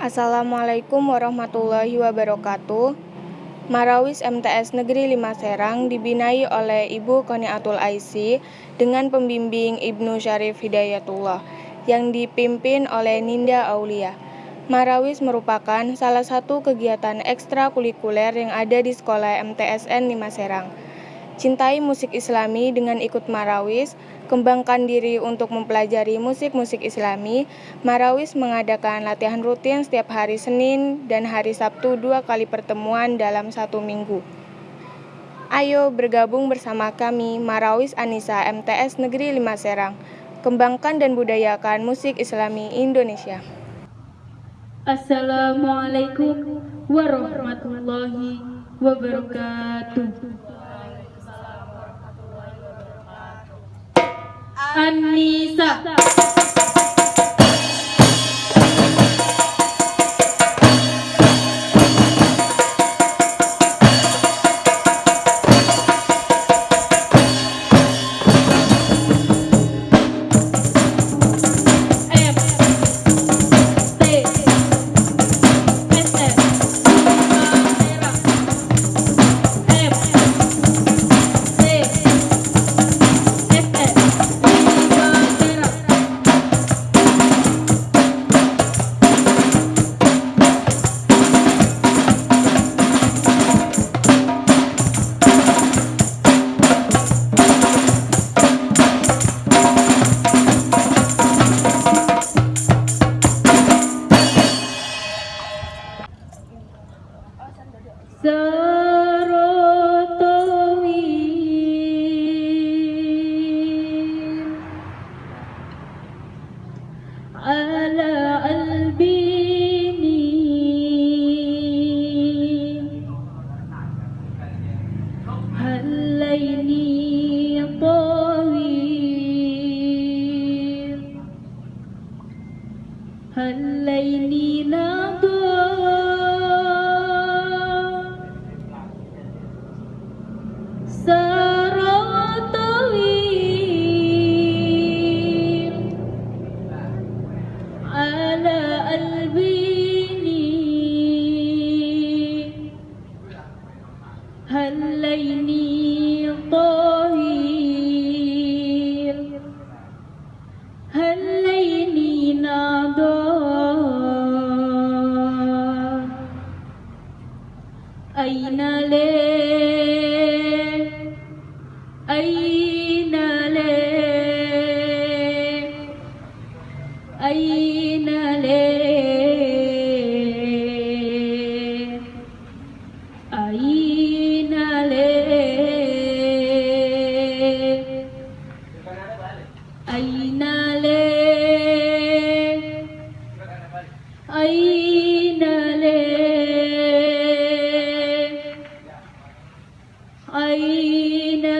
Assalamualaikum warahmatullahi wabarakatuh. Marawis MTS Negeri 5 Serang dibinai oleh Ibu Koniatul Aisi dengan pembimbing Ibnu Syarif Hidayatullah yang dipimpin oleh Ninda Aulia. Marawis merupakan salah satu kegiatan ekstrakurikuler yang ada di sekolah MTSN 5 Serang. Cintai musik islami dengan ikut Marawis, kembangkan diri untuk mempelajari musik-musik islami. Marawis mengadakan latihan rutin setiap hari Senin dan hari Sabtu dua kali pertemuan dalam satu minggu. Ayo bergabung bersama kami Marawis Anissa MTS Negeri 5 Serang. Kembangkan dan budayakan musik islami Indonesia. Assalamualaikum warahmatullahi wabarakatuh. Anissa أين لي أين لي أين لي أين لي أين لي أين